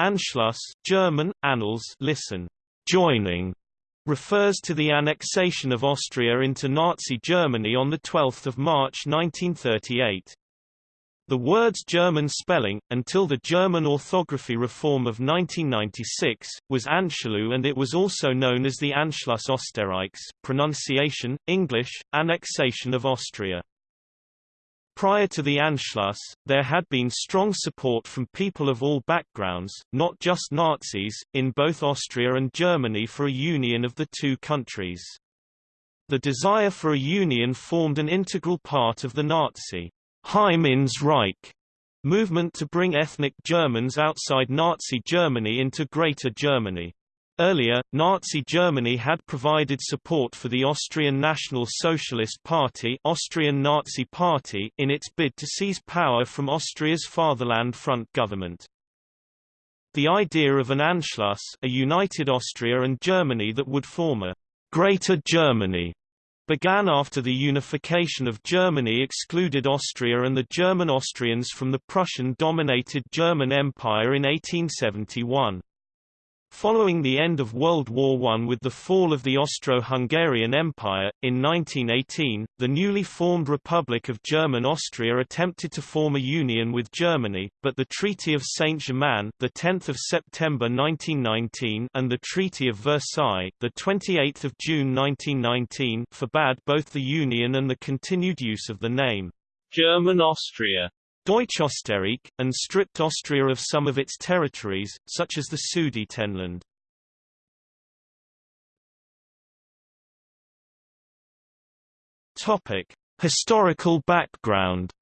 Anschluss German, Annals listen, joining, refers to the annexation of Austria into Nazi Germany on 12 March 1938. The word's German spelling, until the German orthography reform of 1996, was Anschluss and it was also known as the Anschluss Österreichs pronunciation, English, annexation of Austria. Prior to the Anschluss, there had been strong support from people of all backgrounds, not just Nazis, in both Austria and Germany for a union of the two countries. The desire for a union formed an integral part of the Nazi Heim ins Reich movement to bring ethnic Germans outside Nazi Germany into Greater Germany. Earlier, Nazi Germany had provided support for the Austrian National Socialist Party, Austrian Nazi Party in its bid to seize power from Austria's Fatherland Front government. The idea of an Anschluss, a united Austria and Germany that would form a Greater Germany, began after the unification of Germany excluded Austria and the German Austrians from the Prussian-dominated German Empire in 1871. Following the end of World War I with the fall of the Austro-Hungarian Empire, in 1918, the newly formed Republic of German Austria attempted to form a union with Germany, but the Treaty of Saint-Germain, the 10th of September 1919, and the Treaty of Versailles, the 28th of June 1919, forbade both the union and the continued use of the name German Austria. Deutschösterreich, and stripped Austria of some of its territories, such as the Sudetenland. Topic: Historical background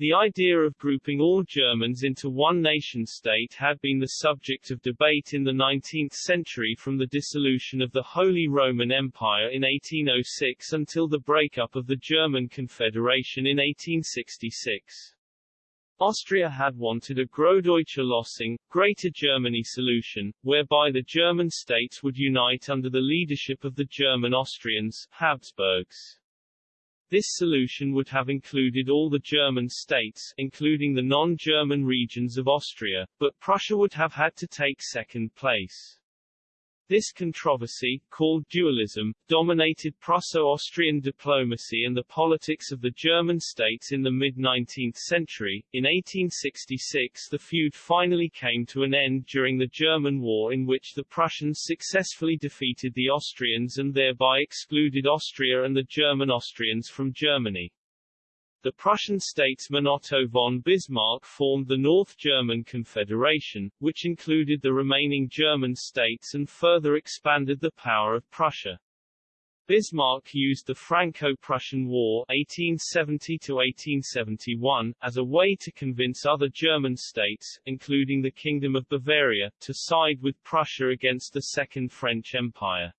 The idea of grouping all Germans into one nation-state had been the subject of debate in the 19th century from the dissolution of the Holy Roman Empire in 1806 until the breakup of the German Confederation in 1866. Austria had wanted a Großdeutsche Lösung, Greater Germany solution, whereby the German states would unite under the leadership of the German Austrians, Habsburgs. This solution would have included all the German states, including the non-German regions of Austria, but Prussia would have had to take second place. This controversy, called dualism, dominated Prusso-Austrian diplomacy and the politics of the German states in the mid-19th century. In 1866 the feud finally came to an end during the German War in which the Prussians successfully defeated the Austrians and thereby excluded Austria and the German Austrians from Germany. The Prussian statesman Otto von Bismarck formed the North German Confederation, which included the remaining German states and further expanded the power of Prussia. Bismarck used the Franco-Prussian War 1870-1871, as a way to convince other German states, including the Kingdom of Bavaria, to side with Prussia against the Second French Empire.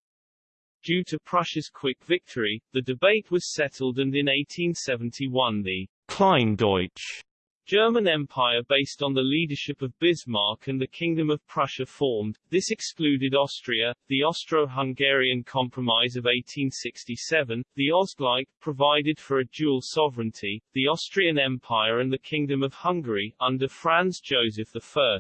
Due to Prussia's quick victory, the debate was settled and in 1871 the Kleindeutsch German Empire based on the leadership of Bismarck and the Kingdom of Prussia formed. This excluded Austria, the Austro-Hungarian Compromise of 1867, the Ausgleich, provided for a dual sovereignty, the Austrian Empire and the Kingdom of Hungary, under Franz Joseph I.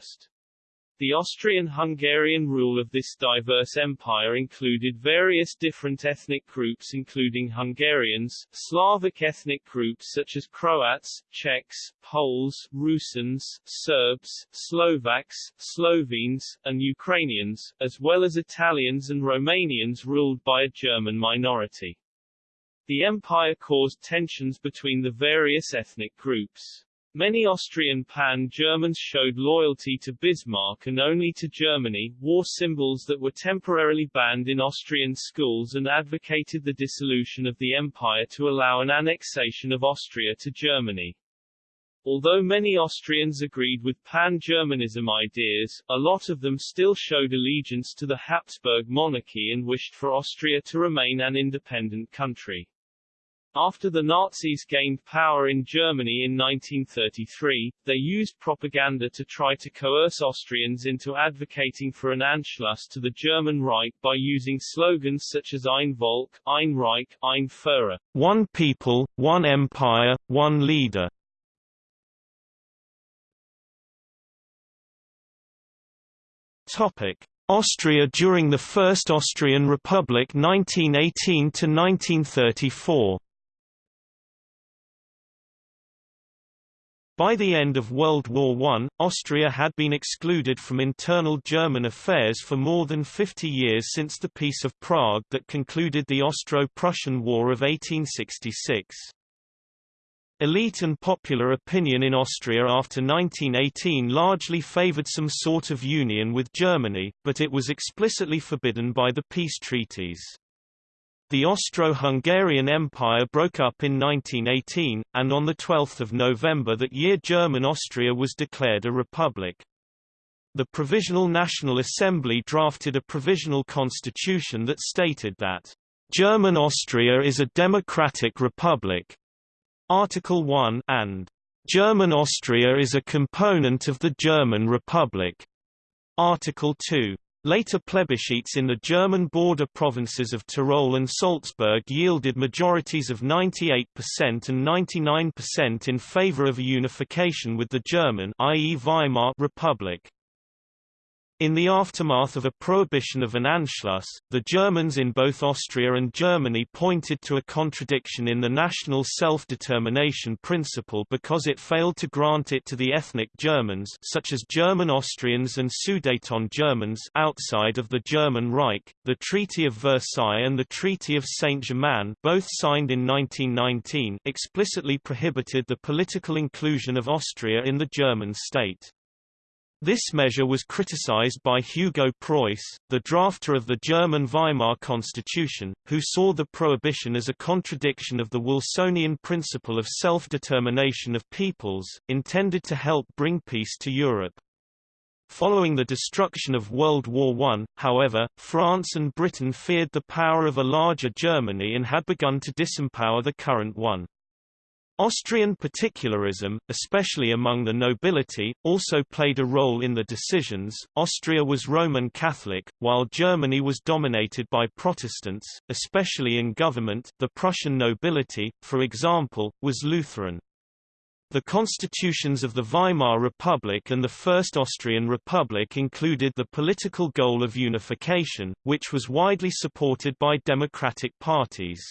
The Austrian-Hungarian rule of this diverse empire included various different ethnic groups including Hungarians, Slavic ethnic groups such as Croats, Czechs, Poles, Rusins, Serbs, Slovaks, Slovenes, and Ukrainians, as well as Italians and Romanians ruled by a German minority. The empire caused tensions between the various ethnic groups. Many Austrian pan-Germans showed loyalty to Bismarck and only to Germany, wore symbols that were temporarily banned in Austrian schools and advocated the dissolution of the empire to allow an annexation of Austria to Germany. Although many Austrians agreed with pan-Germanism ideas, a lot of them still showed allegiance to the Habsburg monarchy and wished for Austria to remain an independent country. After the Nazis gained power in Germany in 1933, they used propaganda to try to coerce Austrians into advocating for an Anschluss to the German Reich by using slogans such as Ein Volk, Ein Reich, Ein Führer, one people, one empire, one leader. Topic: Austria during the First Austrian Republic 1918 to 1934. By the end of World War I, Austria had been excluded from internal German affairs for more than 50 years since the Peace of Prague that concluded the Austro-Prussian War of 1866. Elite and popular opinion in Austria after 1918 largely favoured some sort of union with Germany, but it was explicitly forbidden by the peace treaties. The Austro-Hungarian Empire broke up in 1918, and on 12 November that year German Austria was declared a republic. The Provisional National Assembly drafted a provisional constitution that stated that, "...German Austria is a democratic republic." Article 1 and German Austria is a component of the German Republic. Article 2. Later plebiscites in the German border provinces of Tyrol and Salzburg yielded majorities of 98% and 99% in favor of a unification with the German i.e. Weimar Republic. In the aftermath of a prohibition of an Anschluss, the Germans in both Austria and Germany pointed to a contradiction in the national self-determination principle because it failed to grant it to the ethnic Germans such as German Austrians and Sudeten Germans outside of the German Reich. The Treaty of Versailles and the Treaty of Saint-Germain both signed in 1919 explicitly prohibited the political inclusion of Austria in the German state. This measure was criticized by Hugo Preuss, the drafter of the German Weimar Constitution, who saw the prohibition as a contradiction of the Wilsonian principle of self-determination of peoples, intended to help bring peace to Europe. Following the destruction of World War I, however, France and Britain feared the power of a larger Germany and had begun to disempower the current one. Austrian particularism, especially among the nobility, also played a role in the decisions. Austria was Roman Catholic, while Germany was dominated by Protestants, especially in government. The Prussian nobility, for example, was Lutheran. The constitutions of the Weimar Republic and the First Austrian Republic included the political goal of unification, which was widely supported by democratic parties.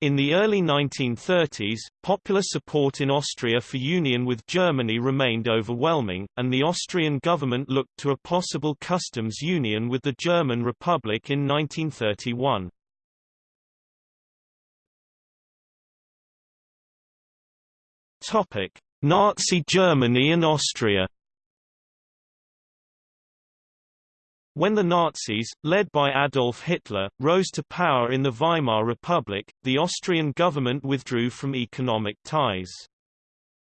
In the early 1930s, popular support in Austria for union with Germany remained overwhelming, and the Austrian government looked to a possible customs union with the German Republic in 1931. Nazi Germany and Austria When the Nazis, led by Adolf Hitler, rose to power in the Weimar Republic, the Austrian government withdrew from economic ties.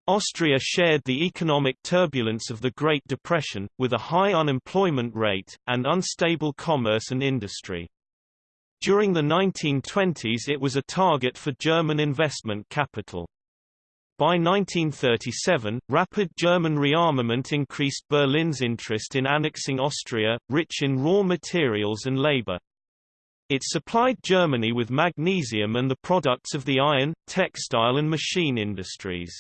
Austria shared the economic turbulence of the Great Depression, with a high unemployment rate, and unstable commerce and industry. During the 1920s it was a target for German investment capital. By 1937, rapid German rearmament increased Berlin's interest in annexing Austria, rich in raw materials and labor. It supplied Germany with magnesium and the products of the iron, textile and machine industries.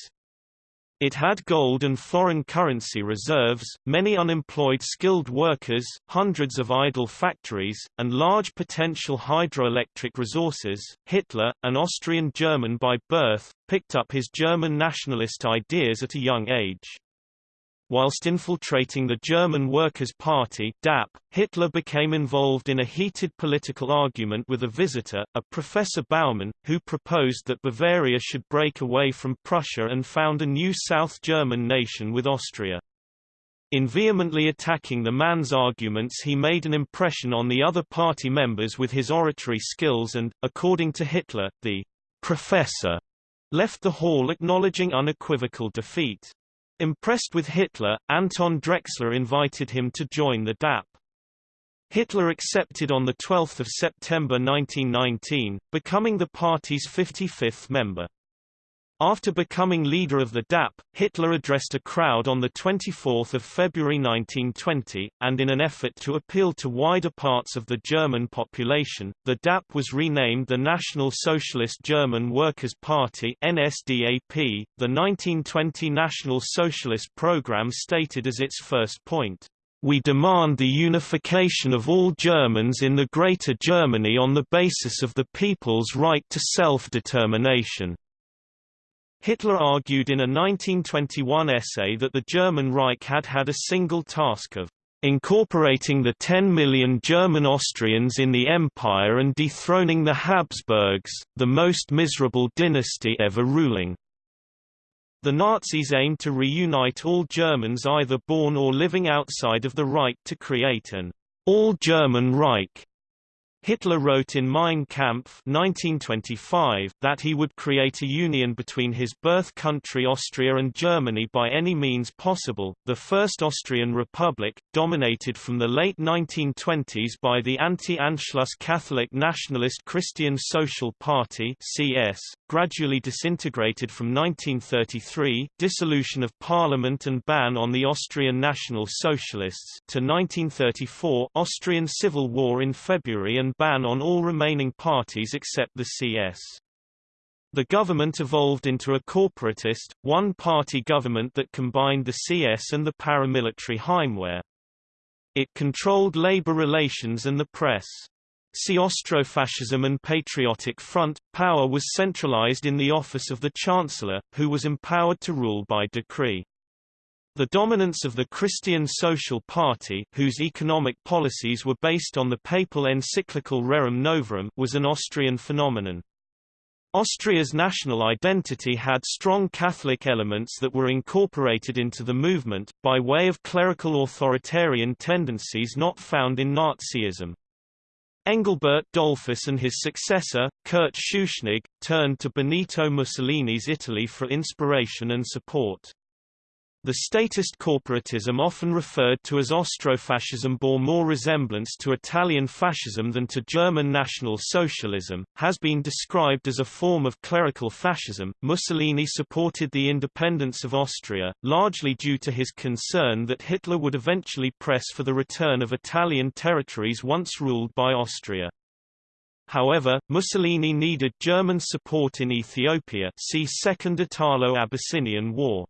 It had gold and foreign currency reserves, many unemployed skilled workers, hundreds of idle factories, and large potential hydroelectric resources. Hitler, an Austrian German by birth, picked up his German nationalist ideas at a young age. Whilst infiltrating the German Workers' Party DAP, Hitler became involved in a heated political argument with a visitor, a Professor Baumann, who proposed that Bavaria should break away from Prussia and found a new South German nation with Austria. In vehemently attacking the man's arguments he made an impression on the other party members with his oratory skills and, according to Hitler, the professor left the hall acknowledging unequivocal defeat. Impressed with Hitler, Anton Drexler invited him to join the DAP. Hitler accepted on 12 September 1919, becoming the party's 55th member. After becoming leader of the DAP, Hitler addressed a crowd on 24 February 1920, and in an effort to appeal to wider parts of the German population, the DAP was renamed the National Socialist German Workers' Party NSDAP. The 1920 National Socialist program stated as its first point, We demand the unification of all Germans in the Greater Germany on the basis of the people's right to self-determination." Hitler argued in a 1921 essay that the German Reich had had a single task of incorporating the 10 million German Austrians in the empire and dethroning the Habsburgs, the most miserable dynasty ever ruling. The Nazis aimed to reunite all Germans either born or living outside of the Reich to create an all-German Reich Hitler wrote in Mein Kampf 1925 that he would create a union between his birth country Austria and Germany by any means possible. The First Austrian Republic, dominated from the late 1920s by the anti-Anschluss Catholic Nationalist Christian Social Party (CS), gradually disintegrated from 1933, dissolution of parliament and ban on the Austrian National Socialists, to 1934, Austrian Civil War in February and ban on all remaining parties except the CS. The government evolved into a corporatist, one-party government that combined the CS and the paramilitary Heimwehr. It controlled labor relations and the press. See Austrofascism and Patriotic Front. Power was centralized in the office of the Chancellor, who was empowered to rule by decree. The dominance of the Christian Social Party, whose economic policies were based on the papal encyclical Rerum Novarum, was an Austrian phenomenon. Austria's national identity had strong Catholic elements that were incorporated into the movement, by way of clerical authoritarian tendencies not found in Nazism. Engelbert Dollfuss and his successor, Kurt Schuschnigg, turned to Benito Mussolini's Italy for inspiration and support. The statist corporatism often referred to as Austrofascism bore more resemblance to Italian fascism than to German National Socialism, has been described as a form of clerical fascism. Mussolini supported the independence of Austria, largely due to his concern that Hitler would eventually press for the return of Italian territories once ruled by Austria. However, Mussolini needed German support in Ethiopia see Second Italo-Abyssinian War.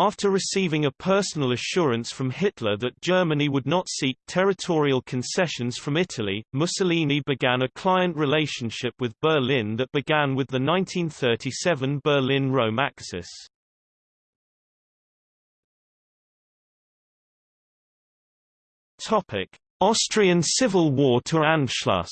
After receiving a personal assurance from Hitler that Germany would not seek territorial concessions from Italy, Mussolini began a client relationship with Berlin that began with the 1937 Berlin-Rome Axis. Austrian Civil War to Anschluss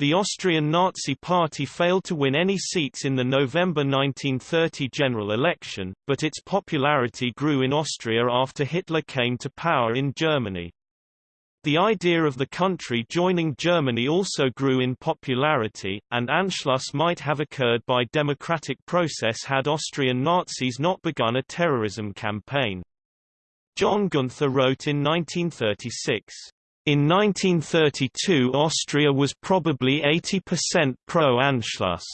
The Austrian Nazi Party failed to win any seats in the November 1930 general election, but its popularity grew in Austria after Hitler came to power in Germany. The idea of the country joining Germany also grew in popularity, and Anschluss might have occurred by democratic process had Austrian Nazis not begun a terrorism campaign. John Gunther wrote in 1936, in 1932 Austria was probably 80% pro-Anschluss.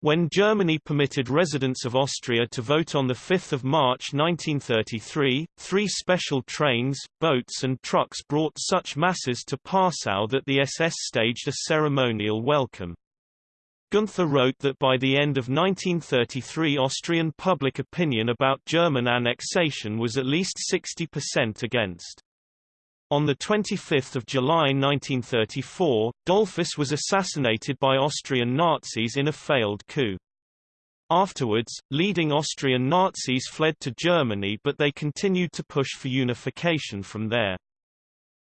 When Germany permitted residents of Austria to vote on 5 March 1933, three special trains, boats and trucks brought such masses to Passau that the SS staged a ceremonial welcome. Gunther wrote that by the end of 1933 Austrian public opinion about German annexation was at least 60% against. On 25 July 1934, Dollfuss was assassinated by Austrian Nazis in a failed coup. Afterwards, leading Austrian Nazis fled to Germany but they continued to push for unification from there.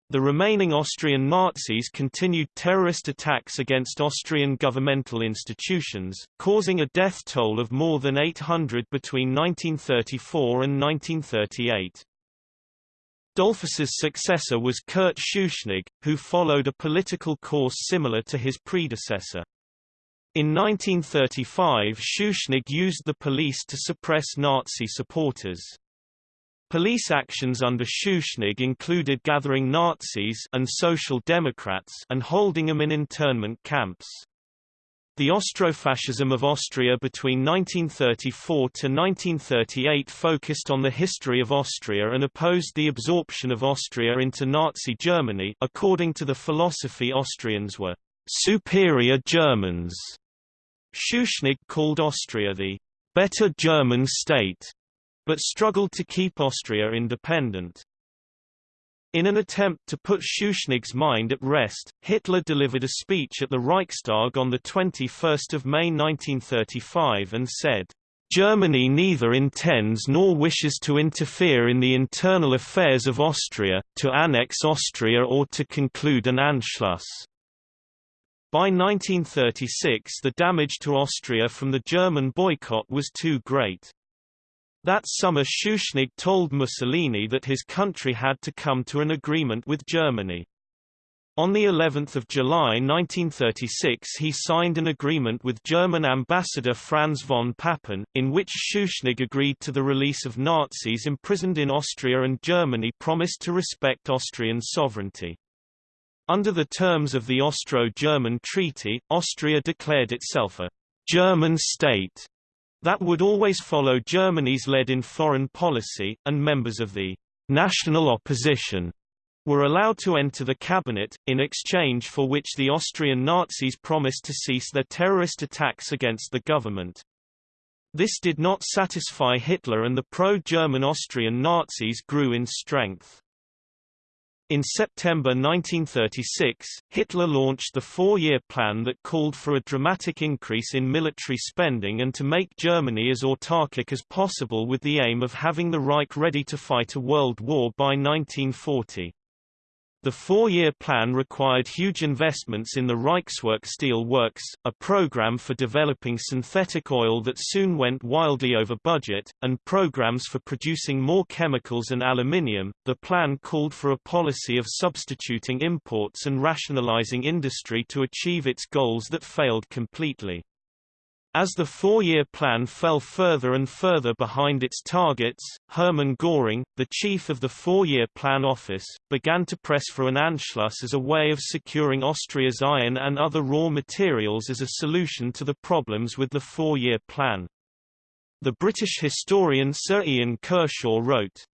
The remaining Austrian Nazis continued terrorist attacks against Austrian governmental institutions, causing a death toll of more than 800 between 1934 and 1938. Dollfuss's successor was Kurt Schuschnigg, who followed a political course similar to his predecessor. In 1935 Schuschnigg used the police to suppress Nazi supporters. Police actions under Schuschnigg included gathering Nazis and Social Democrats and holding them in internment camps. The Austrofascism of Austria between 1934 to 1938 focused on the history of Austria and opposed the absorption of Austria into Nazi Germany according to the philosophy Austrians were superior Germans. Schuschnigg called Austria the better German state but struggled to keep Austria independent. In an attempt to put Schuschnigg's mind at rest, Hitler delivered a speech at the Reichstag on 21 May 1935 and said, Germany neither intends nor wishes to interfere in the internal affairs of Austria, to annex Austria or to conclude an Anschluss. By 1936 the damage to Austria from the German boycott was too great. That summer Schuschnigg told Mussolini that his country had to come to an agreement with Germany. On the 11th of July 1936 he signed an agreement with German ambassador Franz von Papen, in which Schuschnigg agreed to the release of Nazis imprisoned in Austria and Germany promised to respect Austrian sovereignty. Under the terms of the Austro-German Treaty, Austria declared itself a German state that would always follow Germany's lead in foreign policy, and members of the national opposition were allowed to enter the cabinet, in exchange for which the Austrian Nazis promised to cease their terrorist attacks against the government. This did not satisfy Hitler and the pro-German Austrian Nazis grew in strength. In September 1936, Hitler launched the four-year plan that called for a dramatic increase in military spending and to make Germany as autarkic as possible with the aim of having the Reich ready to fight a world war by 1940. The four-year plan required huge investments in the Reichswerk Steel Works, a program for developing synthetic oil that soon went wildly over budget, and programs for producing more chemicals and aluminium. The plan called for a policy of substituting imports and rationalizing industry to achieve its goals that failed completely. As the four-year plan fell further and further behind its targets, Hermann Göring, the chief of the four-year plan office, began to press for an Anschluss as a way of securing Austria's iron and other raw materials as a solution to the problems with the four-year plan. The British historian Sir Ian Kershaw wrote,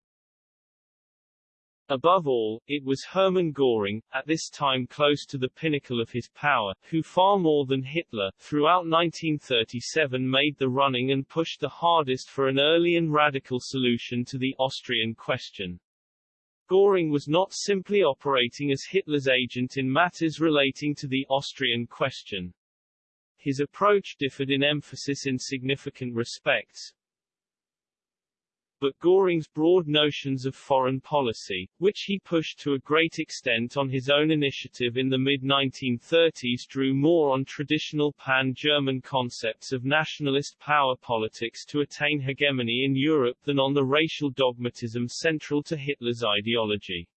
Above all, it was Hermann Göring, at this time close to the pinnacle of his power, who far more than Hitler, throughout 1937 made the running and pushed the hardest for an early and radical solution to the Austrian question. Göring was not simply operating as Hitler's agent in matters relating to the Austrian question. His approach differed in emphasis in significant respects, but Göring's broad notions of foreign policy, which he pushed to a great extent on his own initiative in the mid-1930s drew more on traditional pan-German concepts of nationalist power politics to attain hegemony in Europe than on the racial dogmatism central to Hitler's ideology.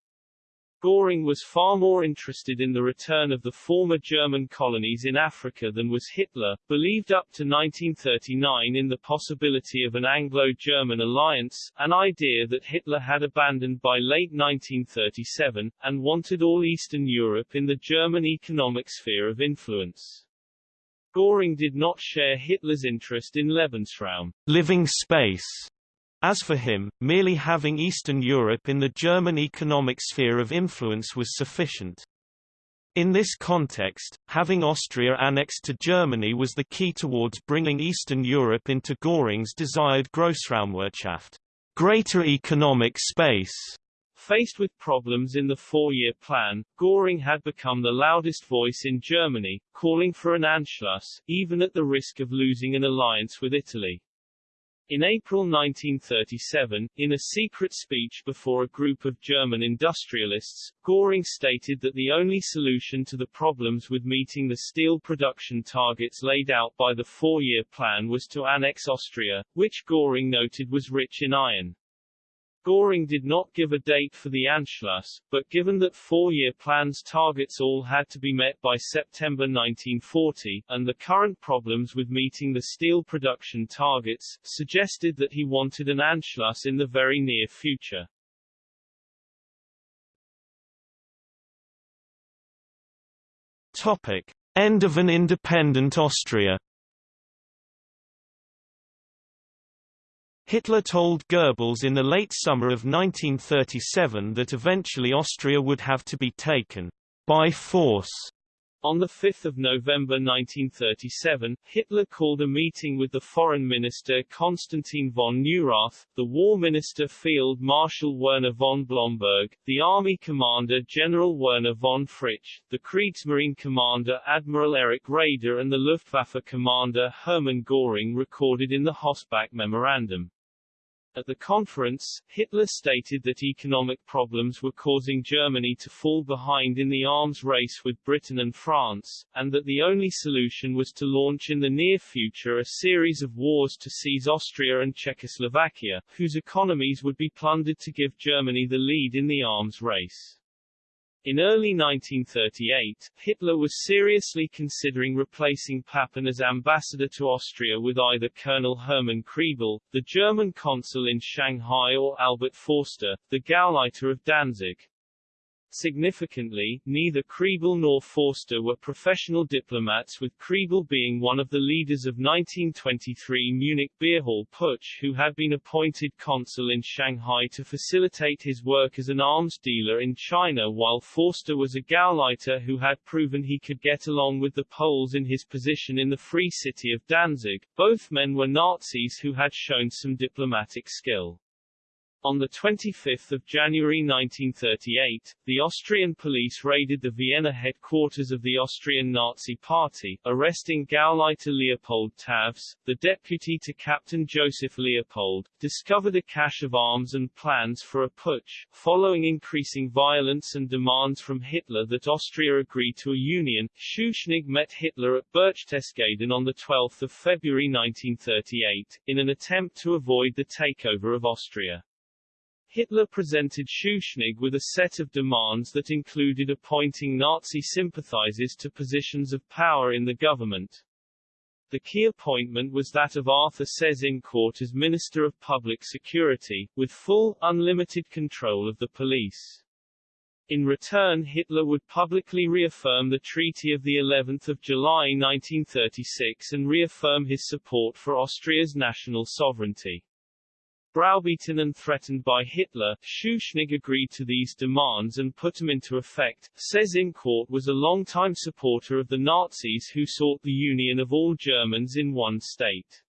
Göring was far more interested in the return of the former German colonies in Africa than was Hitler, believed up to 1939 in the possibility of an Anglo-German alliance, an idea that Hitler had abandoned by late 1937, and wanted all Eastern Europe in the German economic sphere of influence. Göring did not share Hitler's interest in Lebensraum living space as for him, merely having Eastern Europe in the German economic sphere of influence was sufficient. In this context, having Austria annexed to Germany was the key towards bringing Eastern Europe into Göring's desired Grossraumwirtschaft, greater economic space. Faced with problems in the four-year plan, Göring had become the loudest voice in Germany, calling for an Anschluss, even at the risk of losing an alliance with Italy. In April 1937, in a secret speech before a group of German industrialists, Göring stated that the only solution to the problems with meeting the steel production targets laid out by the four-year plan was to annex Austria, which Göring noted was rich in iron. Göring did not give a date for the Anschluss, but given that four-year plans targets all had to be met by September 1940, and the current problems with meeting the steel production targets, suggested that he wanted an Anschluss in the very near future. Topic. End of an independent Austria Hitler told Goebbels in the late summer of 1937 that eventually Austria would have to be taken by force On 5 November 1937, Hitler called a meeting with the Foreign Minister Konstantin von Neurath, the War Minister Field Marshal Werner von Blomberg, the Army Commander General Werner von Fritsch, the Kriegsmarine Commander Admiral Erich Raeder and the Luftwaffe Commander Hermann Göring recorded in the Hossbach Memorandum. At the conference, Hitler stated that economic problems were causing Germany to fall behind in the arms race with Britain and France, and that the only solution was to launch in the near future a series of wars to seize Austria and Czechoslovakia, whose economies would be plundered to give Germany the lead in the arms race. In early 1938, Hitler was seriously considering replacing Papen as ambassador to Austria with either Colonel Hermann Kriebel, the German consul in Shanghai or Albert Forster, the Gauleiter of Danzig. Significantly, neither Kriebel nor Forster were professional diplomats with Kriebel being one of the leaders of 1923 Munich beer hall putsch who had been appointed consul in Shanghai to facilitate his work as an arms dealer in China while Forster was a Gauleiter who had proven he could get along with the Poles in his position in the free city of Danzig. Both men were Nazis who had shown some diplomatic skill. On 25 January 1938, the Austrian police raided the Vienna headquarters of the Austrian Nazi Party, arresting Gauleiter Leopold Tavs, the deputy to Captain Joseph Leopold, discovered a cache of arms and plans for a putsch. Following increasing violence and demands from Hitler that Austria agree to a union, Schuschnigg met Hitler at Berchtesgaden on 12 February 1938, in an attempt to avoid the takeover of Austria. Hitler presented Schuschnigg with a set of demands that included appointing Nazi sympathizers to positions of power in the government. The key appointment was that of Arthur Seyss-Inquart as Minister of Public Security, with full, unlimited control of the police. In return Hitler would publicly reaffirm the Treaty of the 11th of July 1936 and reaffirm his support for Austria's national sovereignty. Browbeaten and threatened by Hitler, Schuschnigg agreed to these demands and put them into effect. Seyss-Inquart was a longtime supporter of the Nazis who sought the union of all Germans in one state.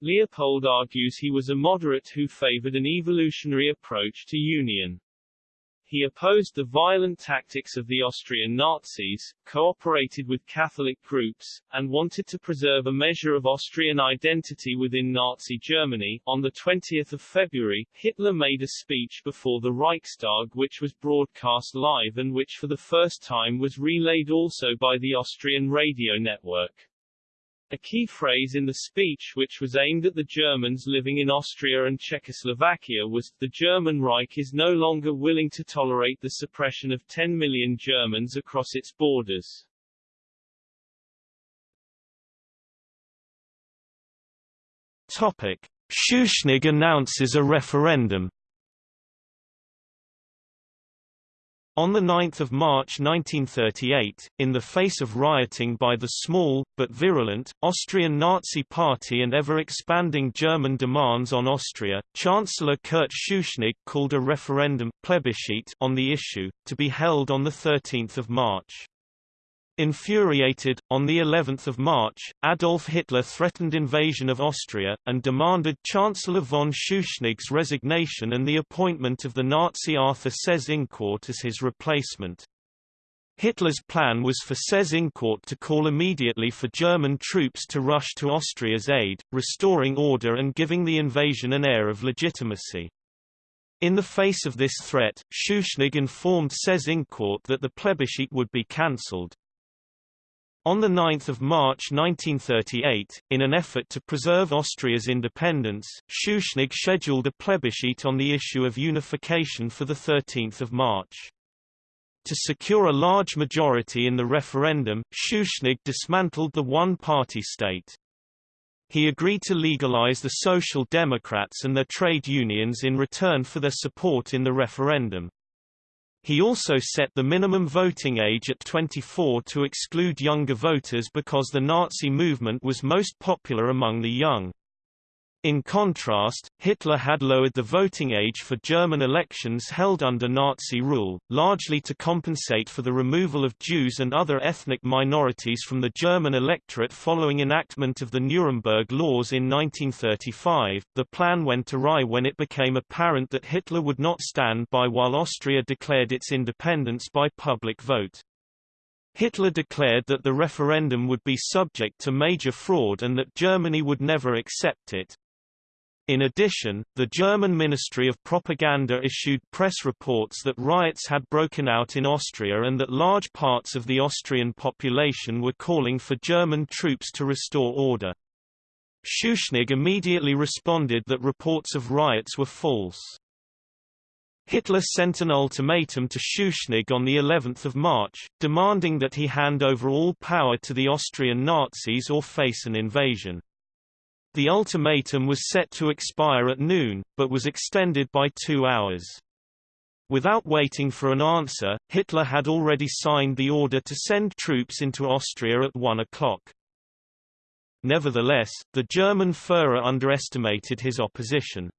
Leopold argues he was a moderate who favored an evolutionary approach to union. He opposed the violent tactics of the Austrian Nazis, cooperated with Catholic groups, and wanted to preserve a measure of Austrian identity within Nazi Germany. On the 20th of February, Hitler made a speech before the Reichstag which was broadcast live and which for the first time was relayed also by the Austrian radio network. A key phrase in the speech which was aimed at the Germans living in Austria and Czechoslovakia was, the German Reich is no longer willing to tolerate the suppression of 10 million Germans across its borders. Topic. Schuschnigg announces a referendum On 9 March 1938, in the face of rioting by the small, but virulent, Austrian Nazi Party and ever-expanding German demands on Austria, Chancellor Kurt Schuschnigg called a referendum plebiscite on the issue, to be held on 13 March. Infuriated, on the 11th of March, Adolf Hitler threatened invasion of Austria, and demanded Chancellor von Schuschnigg's resignation and the appointment of the Nazi Arthur Seyss-Inquart as his replacement. Hitler's plan was for Seyss-Inquart to call immediately for German troops to rush to Austria's aid, restoring order and giving the invasion an air of legitimacy. In the face of this threat, Schuschnigg informed Seyss-Inquart that the plebiscite would be cancelled. On 9 March 1938, in an effort to preserve Austria's independence, Schuschnigg scheduled a plebiscite on the issue of unification for 13 March. To secure a large majority in the referendum, Schuschnigg dismantled the one-party state. He agreed to legalize the Social Democrats and their trade unions in return for their support in the referendum. He also set the minimum voting age at 24 to exclude younger voters because the Nazi movement was most popular among the young. In contrast, Hitler had lowered the voting age for German elections held under Nazi rule, largely to compensate for the removal of Jews and other ethnic minorities from the German electorate following enactment of the Nuremberg Laws in 1935. The plan went awry when it became apparent that Hitler would not stand by while Austria declared its independence by public vote. Hitler declared that the referendum would be subject to major fraud and that Germany would never accept it. In addition, the German Ministry of Propaganda issued press reports that riots had broken out in Austria and that large parts of the Austrian population were calling for German troops to restore order. Schuschnigg immediately responded that reports of riots were false. Hitler sent an ultimatum to Schuschnigg on the 11th of March, demanding that he hand over all power to the Austrian Nazis or face an invasion. The ultimatum was set to expire at noon, but was extended by two hours. Without waiting for an answer, Hitler had already signed the order to send troops into Austria at 1 o'clock. Nevertheless, the German Führer underestimated his opposition.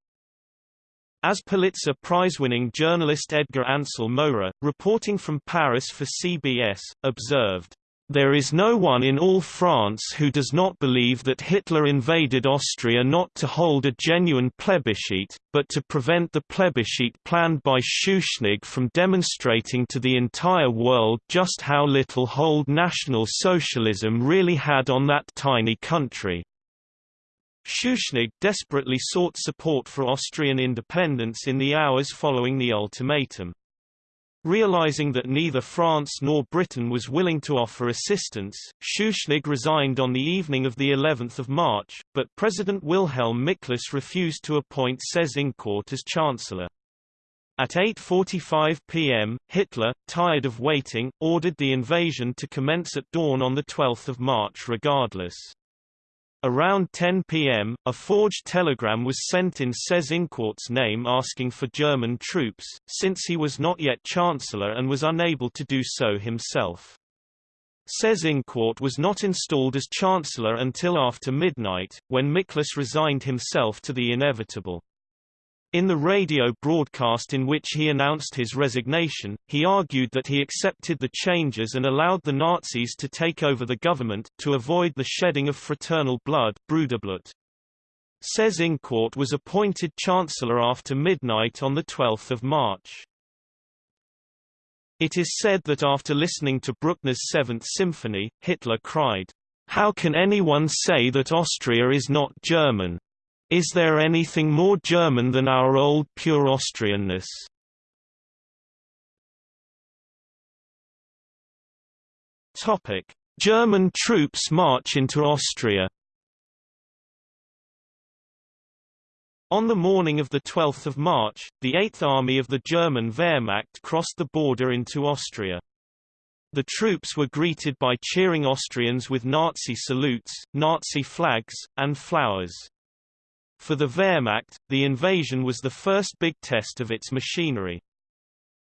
As Pulitzer Prize-winning journalist Edgar Ansel Mowrer, reporting from Paris for CBS, observed, there is no one in all France who does not believe that Hitler invaded Austria not to hold a genuine plebiscite, but to prevent the plebiscite planned by Schuschnigg from demonstrating to the entire world just how little hold National Socialism really had on that tiny country. Schuschnigg desperately sought support for Austrian independence in the hours following the ultimatum. Realizing that neither France nor Britain was willing to offer assistance, Schuschnigg resigned on the evening of the 11th of March, but President Wilhelm Miklas refused to appoint Seyss-Inquart as chancellor. At 8.45 p.m., Hitler, tired of waiting, ordered the invasion to commence at dawn on 12 March regardless. Around 10 p.m., a forged telegram was sent in Seyss-Inquart's name asking for German troops, since he was not yet chancellor and was unable to do so himself. Seyss-Inquart was not installed as chancellor until after midnight, when Miklas resigned himself to the inevitable. In the radio broadcast in which he announced his resignation, he argued that he accepted the changes and allowed the Nazis to take over the government, to avoid the shedding of fraternal blood Bruderblut. Seyss-Inquart was appointed chancellor after midnight on 12 March. It is said that after listening to Bruckner's Seventh Symphony, Hitler cried, How can anyone say that Austria is not German? Is there anything more German than our old pure Austrianness? Topic: German troops march into Austria. On the morning of the 12 March, the 8th Army of the German Wehrmacht crossed the border into Austria. The troops were greeted by cheering Austrians with Nazi salutes, Nazi flags, and flowers. For the Wehrmacht, the invasion was the first big test of its machinery.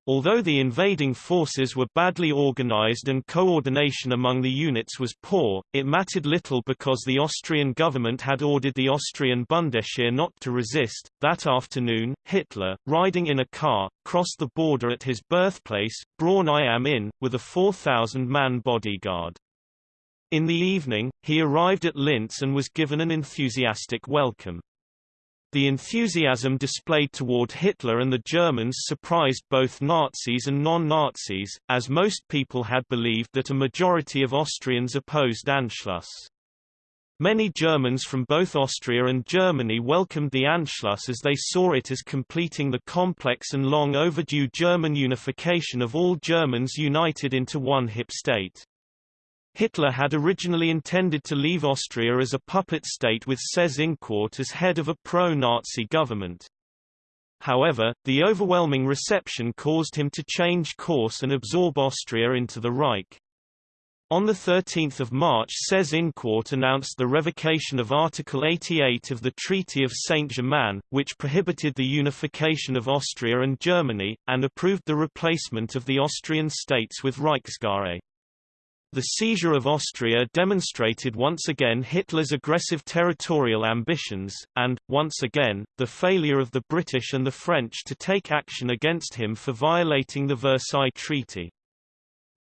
Although the invading forces were badly organized and coordination among the units was poor, it mattered little because the Austrian government had ordered the Austrian Bundesheer not to resist. That afternoon, Hitler, riding in a car, crossed the border at his birthplace, Braunau am Inn, with a 4,000-man bodyguard. In the evening, he arrived at Linz and was given an enthusiastic welcome. The enthusiasm displayed toward Hitler and the Germans surprised both Nazis and non-Nazis, as most people had believed that a majority of Austrians opposed Anschluss. Many Germans from both Austria and Germany welcomed the Anschluss as they saw it as completing the complex and long overdue German unification of all Germans united into one hip state. Hitler had originally intended to leave Austria as a puppet state with Seyss-Inquart as head of a pro-Nazi government. However, the overwhelming reception caused him to change course and absorb Austria into the Reich. On 13 March Seyss-Inquart announced the revocation of Article 88 of the Treaty of Saint-Germain, which prohibited the unification of Austria and Germany, and approved the replacement of the Austrian states with Reichsgaue. The seizure of Austria demonstrated once again Hitler's aggressive territorial ambitions, and, once again, the failure of the British and the French to take action against him for violating the Versailles Treaty.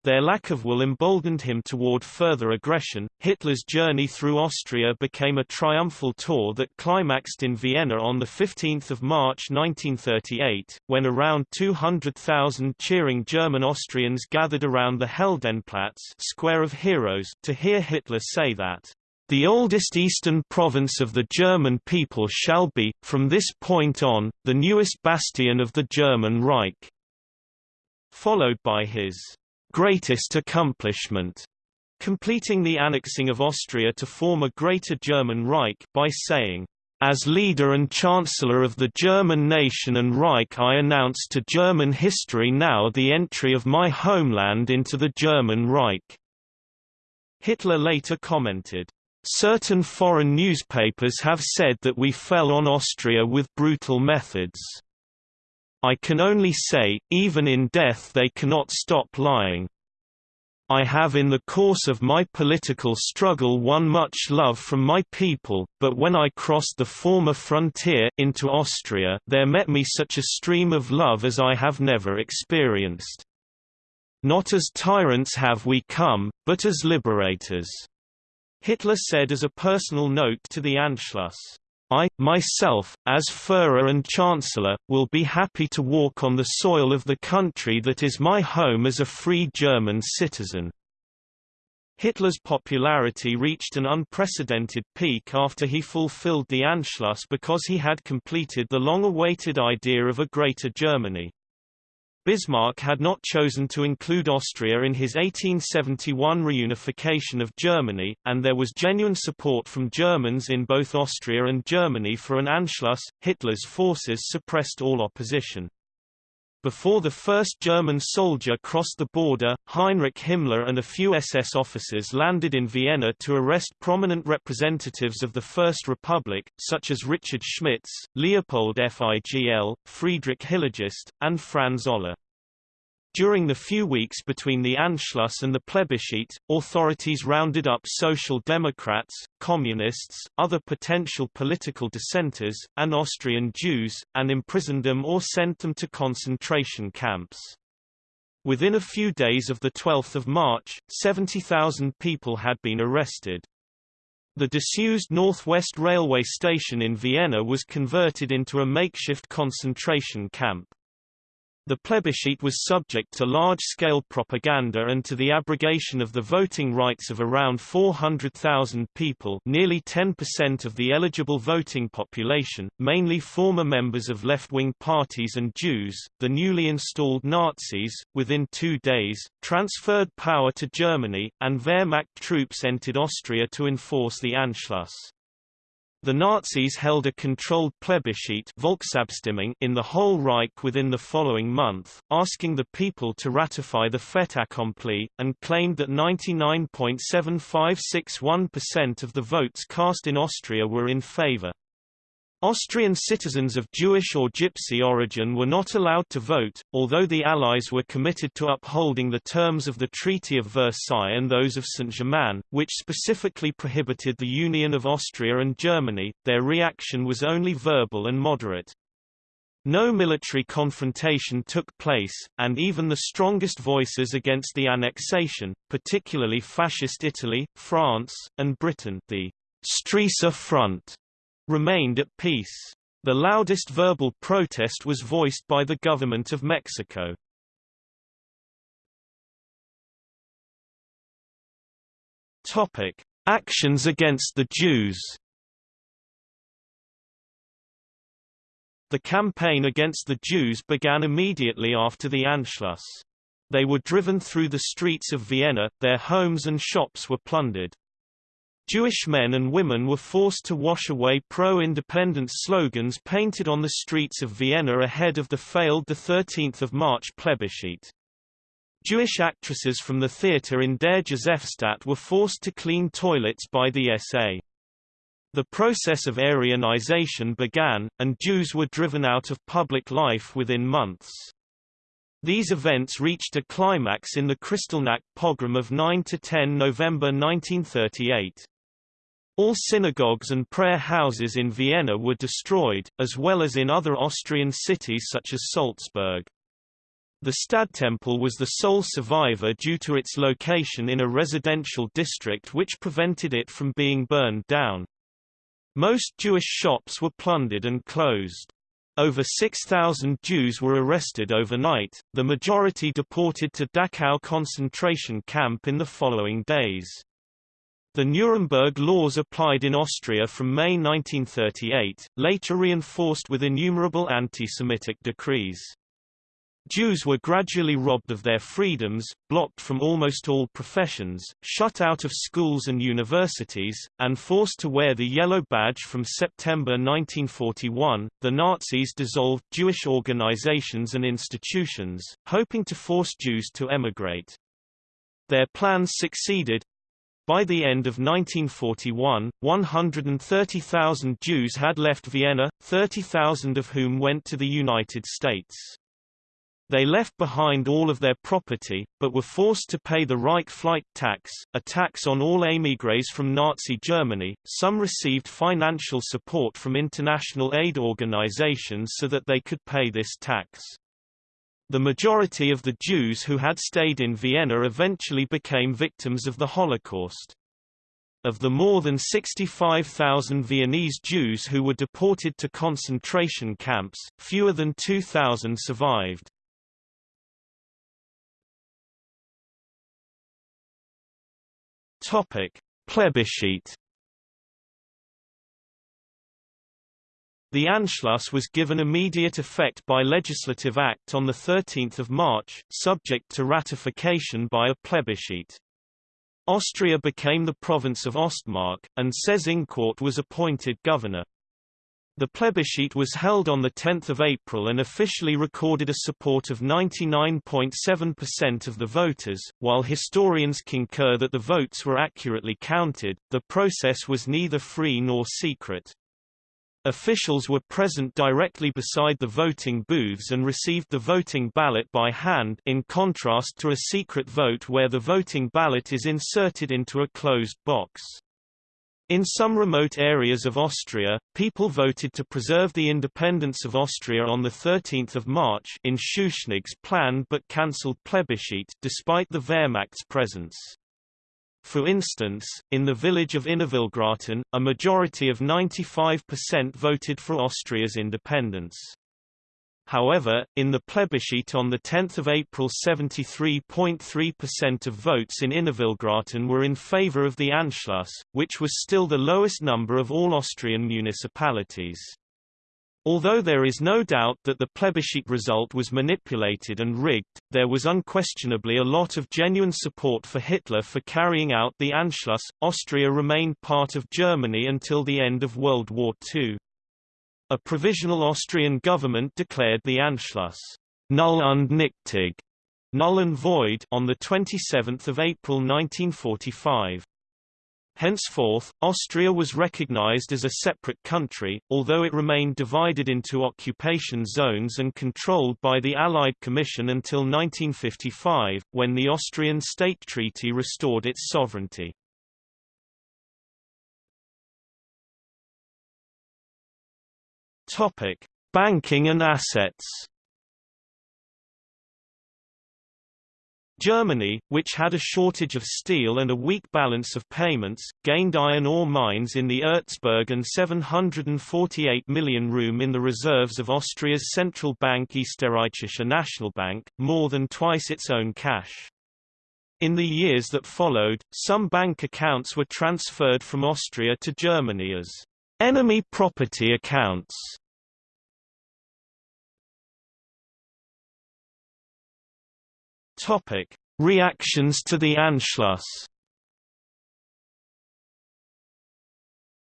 Their lack of will emboldened him toward further aggression. Hitler's journey through Austria became a triumphal tour that climaxed in Vienna on 15 March 1938, when around 200,000 cheering German Austrians gathered around the Heldenplatz Square of Heroes to hear Hitler say that the oldest eastern province of the German people shall be, from this point on, the newest bastion of the German Reich, followed by his greatest accomplishment, completing the annexing of Austria to form a Greater German Reich by saying, as leader and chancellor of the German nation and Reich I announce to German history now the entry of my homeland into the German Reich." Hitler later commented, "...certain foreign newspapers have said that we fell on Austria with brutal methods. I can only say, even in death they cannot stop lying. I have in the course of my political struggle won much love from my people, but when I crossed the former frontier into Austria there met me such a stream of love as I have never experienced. Not as tyrants have we come, but as liberators." Hitler said as a personal note to the Anschluss. I, myself, as Führer and Chancellor, will be happy to walk on the soil of the country that is my home as a free German citizen. Hitler's popularity reached an unprecedented peak after he fulfilled the Anschluss because he had completed the long-awaited idea of a Greater Germany. Bismarck had not chosen to include Austria in his 1871 reunification of Germany, and there was genuine support from Germans in both Austria and Germany for an Anschluss. Hitler's forces suppressed all opposition. Before the first German soldier crossed the border, Heinrich Himmler and a few SS officers landed in Vienna to arrest prominent representatives of the First Republic, such as Richard Schmitz, Leopold Figl, Friedrich Hillegeist, and Franz Olah. During the few weeks between the Anschluss and the plebiscite, authorities rounded up Social Democrats, Communists, other potential political dissenters, and Austrian Jews, and imprisoned them or sent them to concentration camps. Within a few days of 12 March, 70,000 people had been arrested. The disused Northwest Railway station in Vienna was converted into a makeshift concentration camp. The plebiscite was subject to large-scale propaganda and to the abrogation of the voting rights of around 400,000 people nearly 10% of the eligible voting population, mainly former members of left-wing parties and Jews. The newly installed Nazis, within two days, transferred power to Germany, and Wehrmacht troops entered Austria to enforce the Anschluss. The Nazis held a controlled plebiscite Volksabstimmung in the whole Reich within the following month, asking the people to ratify the fait accompli, and claimed that 99.7561% of the votes cast in Austria were in favor. Austrian citizens of Jewish or Gypsy origin were not allowed to vote, although the Allies were committed to upholding the terms of the Treaty of Versailles and those of Saint-Germain, which specifically prohibited the union of Austria and Germany, their reaction was only verbal and moderate. No military confrontation took place, and even the strongest voices against the annexation, particularly Fascist Italy, France, and Britain the Stresa Front remained at peace. The loudest verbal protest was voiced by the government of Mexico. Topic: Actions against the Jews. The campaign against the Jews began immediately after the Anschluss. They were driven through the streets of Vienna, their homes and shops were plundered. Jewish men and women were forced to wash away pro-independence slogans painted on the streets of Vienna ahead of the failed 13 March plebiscite. Jewish actresses from the theatre in Der Josefstadt were forced to clean toilets by the SA. The process of Aryanization began, and Jews were driven out of public life within months. These events reached a climax in the Kristallnacht pogrom of 9–10 November 1938. All synagogues and prayer houses in Vienna were destroyed, as well as in other Austrian cities such as Salzburg. The Stadttempel was the sole survivor due to its location in a residential district which prevented it from being burned down. Most Jewish shops were plundered and closed. Over 6,000 Jews were arrested overnight, the majority deported to Dachau concentration camp in the following days. The Nuremberg laws applied in Austria from May 1938, later reinforced with innumerable anti-Semitic decrees. Jews were gradually robbed of their freedoms, blocked from almost all professions, shut out of schools and universities, and forced to wear the yellow badge from September 1941. The Nazis dissolved Jewish organizations and institutions, hoping to force Jews to emigrate. Their plans succeeded. By the end of 1941, 130,000 Jews had left Vienna, 30,000 of whom went to the United States. They left behind all of their property, but were forced to pay the Reich flight tax, a tax on all émigrés from Nazi Germany. Some received financial support from international aid organizations so that they could pay this tax. The majority of the Jews who had stayed in Vienna eventually became victims of the Holocaust. Of the more than 65,000 Viennese Jews who were deported to concentration camps, fewer than 2,000 survived. Topic: Plebiscite. The Anschluss was given immediate effect by legislative act on 13 March, subject to ratification by a plebiscite. Austria became the province of Ostmark, and Seyss-Inquart was appointed governor. The plebiscite was held on 10 April and officially recorded a support of 99.7% of the voters. While historians concur that the votes were accurately counted, the process was neither free nor secret. Officials were present directly beside the voting booths and received the voting ballot by hand in contrast to a secret vote where the voting ballot is inserted into a closed box. In some remote areas of Austria, people voted to preserve the independence of Austria on 13 March in Schuschnigg's planned but cancelled plebiscite despite the Wehrmacht's presence. For instance, in the village of Innervillgraten, a majority of 95% voted for Austria's independence. However, in the plebiscite on 10 April 73.3% of votes in Innervillgraten were in favor of the Anschluss, which was still the lowest number of all Austrian municipalities. Although there is no doubt that the plebiscite result was manipulated and rigged, there was unquestionably a lot of genuine support for Hitler for carrying out the Anschluss. Austria remained part of Germany until the end of World War II. A provisional Austrian government declared the Anschluss null und nichtig, null and void, on the 27th of April 1945. Henceforth, Austria was recognized as a separate country, although it remained divided into occupation zones and controlled by the Allied Commission until 1955, when the Austrian State Treaty restored its sovereignty. Banking and assets. Germany, which had a shortage of steel and a weak balance of payments, gained iron ore mines in the Erzberg and 748 million room in the reserves of Austria's central bank Österreichische Nationalbank, more than twice its own cash. In the years that followed, some bank accounts were transferred from Austria to Germany as enemy property accounts. Topic: Reactions to the Anschluss.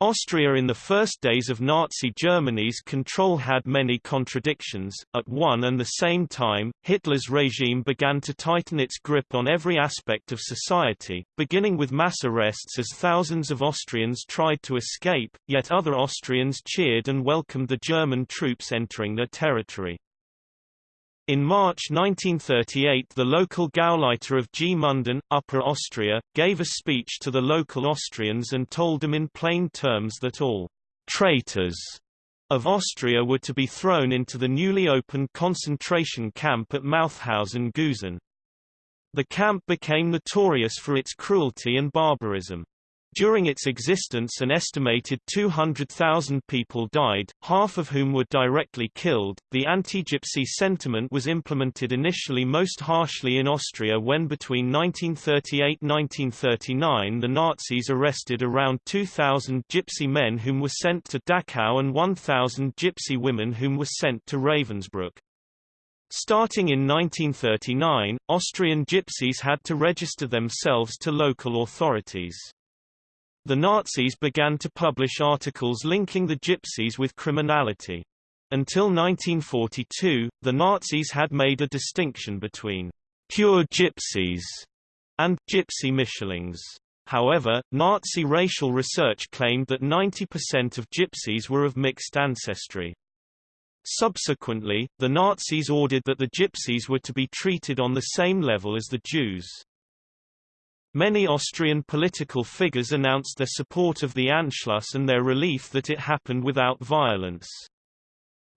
Austria in the first days of Nazi Germany's control had many contradictions. At one and the same time, Hitler's regime began to tighten its grip on every aspect of society, beginning with mass arrests as thousands of Austrians tried to escape, yet other Austrians cheered and welcomed the German troops entering their territory. In March 1938 the local Gauleiter of Gmunden, Upper Austria, gave a speech to the local Austrians and told them in plain terms that all «traitors» of Austria were to be thrown into the newly opened concentration camp at Mauthausen-Gusen. The camp became notorious for its cruelty and barbarism. During its existence an estimated 200,000 people died, half of whom were directly killed. The anti-Gypsy sentiment was implemented initially most harshly in Austria when between 1938-1939 the Nazis arrested around 2,000 Gypsy men whom were sent to Dachau and 1,000 Gypsy women whom were sent to Ravensbrück. Starting in 1939, Austrian Gypsies had to register themselves to local authorities. The Nazis began to publish articles linking the Gypsies with criminality. Until 1942, the Nazis had made a distinction between pure Gypsies and Gypsy Mischlings. However, Nazi racial research claimed that 90% of Gypsies were of mixed ancestry. Subsequently, the Nazis ordered that the Gypsies were to be treated on the same level as the Jews. Many Austrian political figures announced their support of the Anschluss and their relief that it happened without violence.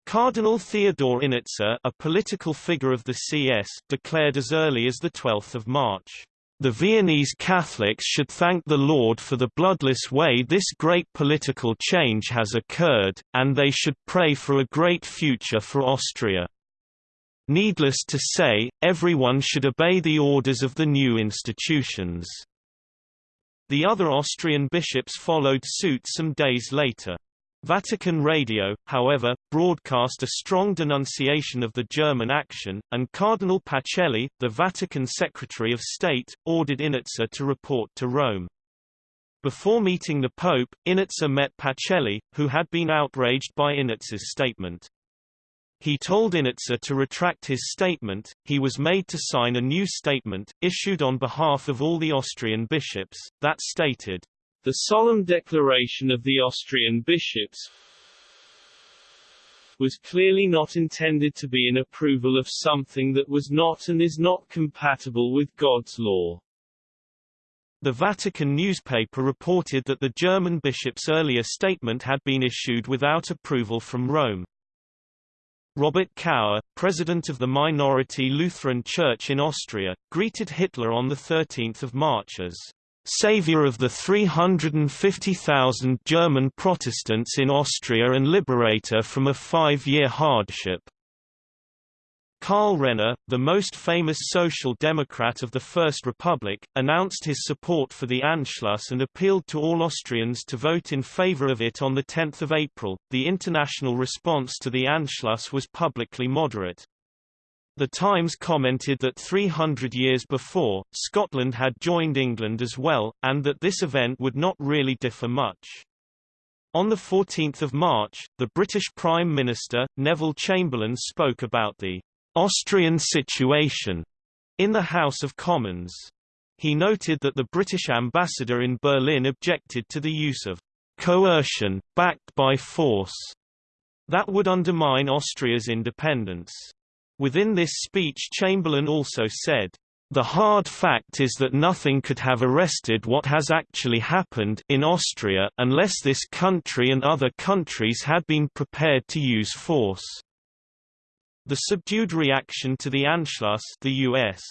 Cardinal Theodor Innitzer, a political figure of the CS, declared as early as 12 March, "...the Viennese Catholics should thank the Lord for the bloodless way this great political change has occurred, and they should pray for a great future for Austria." Needless to say, everyone should obey the orders of the new institutions. The other Austrian bishops followed suit some days later. Vatican Radio, however, broadcast a strong denunciation of the German action, and Cardinal Pacelli, the Vatican Secretary of State, ordered Innitzer to report to Rome. Before meeting the Pope, Innitzer met Pacelli, who had been outraged by Innitzer's statement. He told Innitzer to retract his statement, he was made to sign a new statement, issued on behalf of all the Austrian bishops, that stated, The solemn declaration of the Austrian bishops was clearly not intended to be an approval of something that was not and is not compatible with God's law. The Vatican newspaper reported that the German bishop's earlier statement had been issued without approval from Rome. Robert Kauer, president of the minority Lutheran Church in Austria, greeted Hitler on 13 March as savior of the 350,000 German Protestants in Austria and liberator from a five-year hardship. Karl Renner, the most famous social democrat of the First Republic, announced his support for the Anschluss and appealed to all Austrians to vote in favor of it on 10 April. The international response to the Anschluss was publicly moderate. The Times commented that 300 years before, Scotland had joined England as well, and that this event would not really differ much. On 14 March, the British Prime Minister, Neville Chamberlain spoke about the Austrian situation in the House of Commons. He noted that the British ambassador in Berlin objected to the use of coercion, backed by force, that would undermine Austria's independence. Within this speech Chamberlain also said, the hard fact is that nothing could have arrested what has actually happened in Austria unless this country and other countries had been prepared to use force. The subdued reaction to the Anschluss the US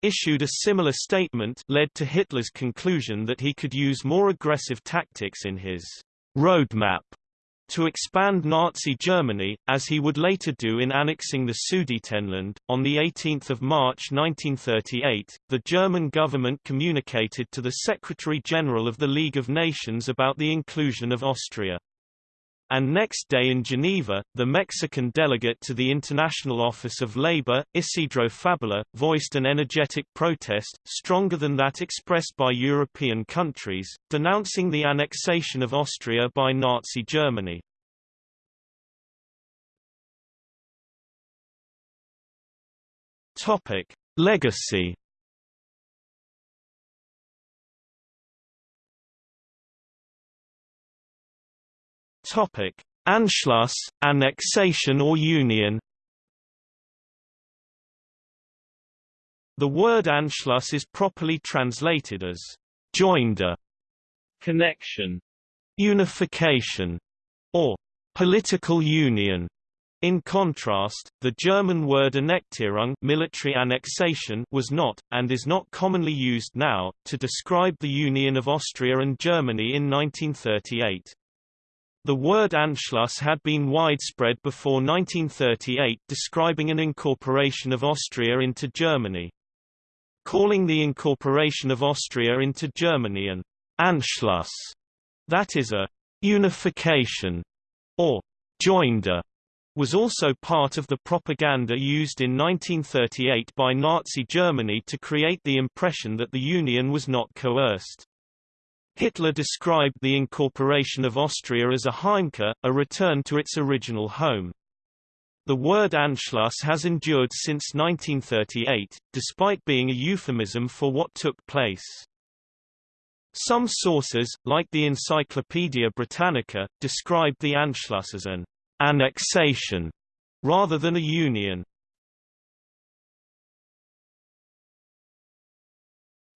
issued a similar statement led to Hitler's conclusion that he could use more aggressive tactics in his roadmap to expand Nazi Germany, as he would later do in annexing the Sudetenland. On 18 March 1938, the German government communicated to the Secretary-General of the League of Nations about the inclusion of Austria and next day in Geneva, the Mexican delegate to the International Office of Labor, Isidro Fabela, voiced an energetic protest, stronger than that expressed by European countries, denouncing the annexation of Austria by Nazi Germany. Legacy Topic: Anschluss, annexation or union. The word Anschluss is properly translated as joinder, connection, unification, or political union. In contrast, the German word Annektierung military annexation was not, and is not commonly used now, to describe the union of Austria and Germany in 1938. The word Anschluss had been widespread before 1938 describing an incorporation of Austria into Germany. Calling the incorporation of Austria into Germany an Anschluss, that is a unification, or joinder, was also part of the propaganda used in 1938 by Nazi Germany to create the impression that the Union was not coerced. Hitler described the incorporation of Austria as a Heimkehr, a return to its original home. The word Anschluss has endured since 1938, despite being a euphemism for what took place. Some sources, like the Encyclopaedia Britannica, described the Anschluss as an annexation rather than a union.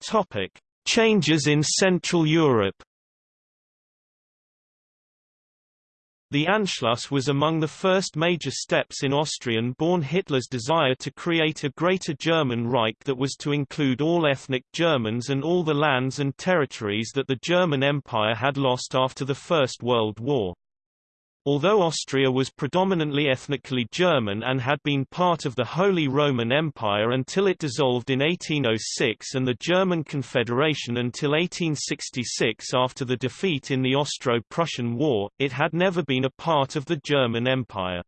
Topic: Changes in Central Europe The Anschluss was among the first major steps in Austrian-born Hitler's desire to create a Greater German Reich that was to include all ethnic Germans and all the lands and territories that the German Empire had lost after the First World War. Although Austria was predominantly ethnically German and had been part of the Holy Roman Empire until it dissolved in 1806 and the German Confederation until 1866 after the defeat in the Austro-Prussian War, it had never been a part of the German Empire.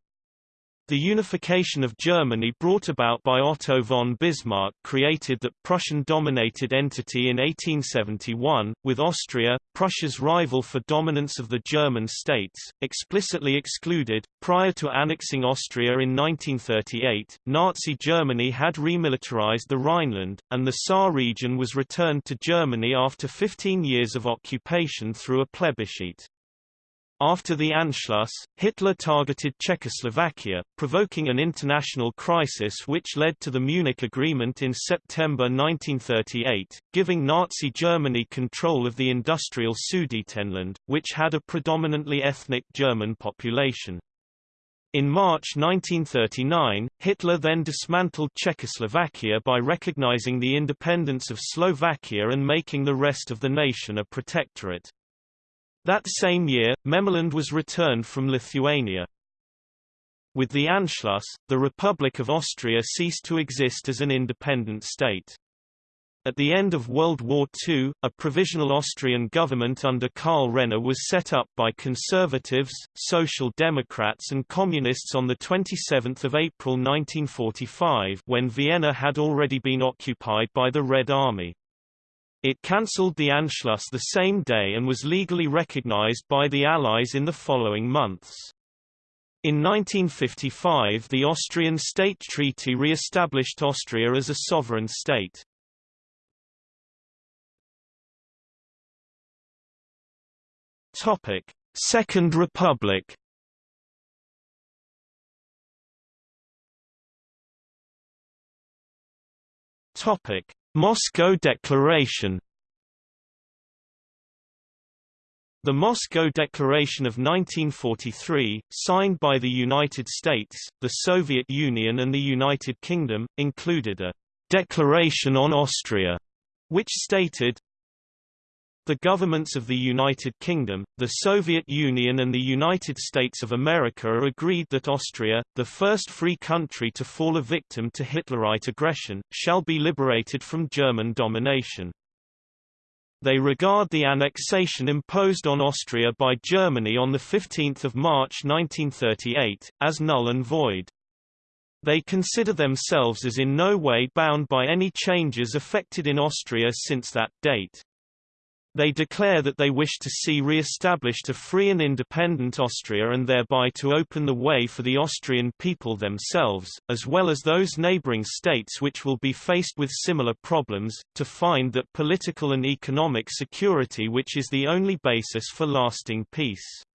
The unification of Germany brought about by Otto von Bismarck created that Prussian-dominated entity in 1871, with Austria, Prussia's rival for dominance of the German states, explicitly excluded. Prior to annexing Austria in 1938, Nazi Germany had remilitarized the Rhineland, and the Saar region was returned to Germany after 15 years of occupation through a plebiscite. After the Anschluss, Hitler targeted Czechoslovakia, provoking an international crisis which led to the Munich Agreement in September 1938, giving Nazi Germany control of the industrial Sudetenland, which had a predominantly ethnic German population. In March 1939, Hitler then dismantled Czechoslovakia by recognizing the independence of Slovakia and making the rest of the nation a protectorate. That same year, Memelland was returned from Lithuania. With the Anschluss, the Republic of Austria ceased to exist as an independent state. At the end of World War II, a provisional Austrian government under Karl Renner was set up by conservatives, social democrats and communists on 27 April 1945 when Vienna had already been occupied by the Red Army. It cancelled the Anschluss the same day and was legally recognized by the Allies in the following months. In 1955 the Austrian State Treaty re-established Austria as a sovereign state. Topic: Second Republic. Topic: Moscow Declaration. The Moscow Declaration of 1943, signed by the United States, the Soviet Union and the United Kingdom, included a «declaration on Austria», which stated, the governments of the United Kingdom, the Soviet Union and the United States of America agreed that Austria, the first free country to fall a victim to Hitlerite aggression, shall be liberated from German domination. They regard the annexation imposed on Austria by Germany on 15 March 1938, as null and void. They consider themselves as in no way bound by any changes effected in Austria since that date. They declare that they wish to see re-established a free and independent Austria and thereby to open the way for the Austrian people themselves, as well as those neighbouring states which will be faced with similar problems, to find that political and economic security which is the only basis for lasting peace.